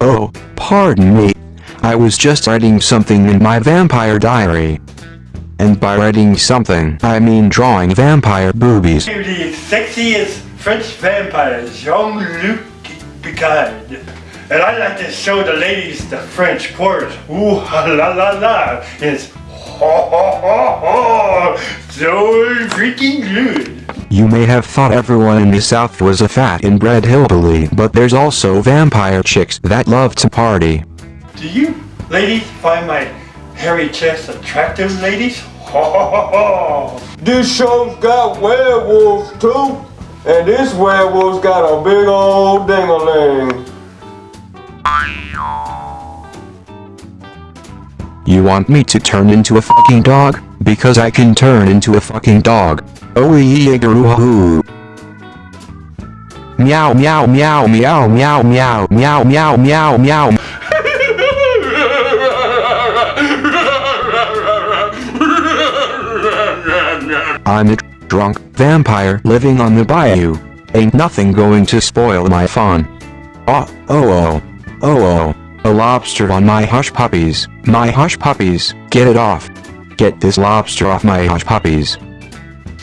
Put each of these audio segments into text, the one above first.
Oh, pardon me. I was just writing something in my vampire diary. And by writing something, I mean drawing vampire boobies. The sexiest French vampire, Jean-Luc Picard. And I like to show the ladies the French chorus. Ooh la la la. It's ho ho ho ho. So freaking good. You may have thought everyone in the South was a fat inbred hillbilly, but there's also vampire chicks that love to party. Do you ladies find my hairy chest attractive, ladies? This show's got werewolves too. And this werewolf's got a big old ding-a-ling. You want me to turn into a fucking dog? Because I can turn into a fucking dog. Oh yee hoo. Meow meow meow meow meow meow meow meow meow meow. I'm a drunk vampire living on the bayou. Ain't nothing going to spoil my fun. Oh, oh, oh, oh, oh, a lobster on my hush puppies, my hush puppies, get it off. Get this lobster off my hush puppies.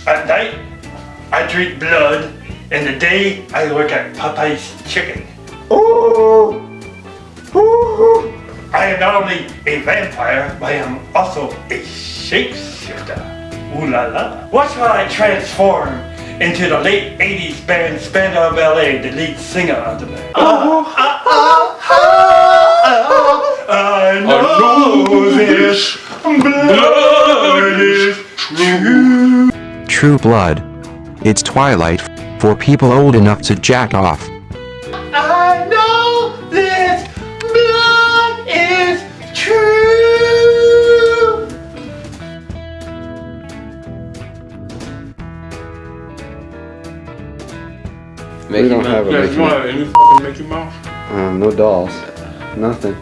At night, I drink blood, and the day I work at Popeye's Chicken. Ooh. Ooh. I am not only a vampire, but I am also a shapeshifter. Ooh la la. Watch while I transform into the late 80s band Spandau Ballet, the lead singer of the band. Ah, ah, ah, this blood is true. True blood. It's twilight for people old enough to jack off. I know this blood is true. we don't have a Yeah, Mickey you want Mouse. any Mickey Mouse? Um, no dolls. Nothing.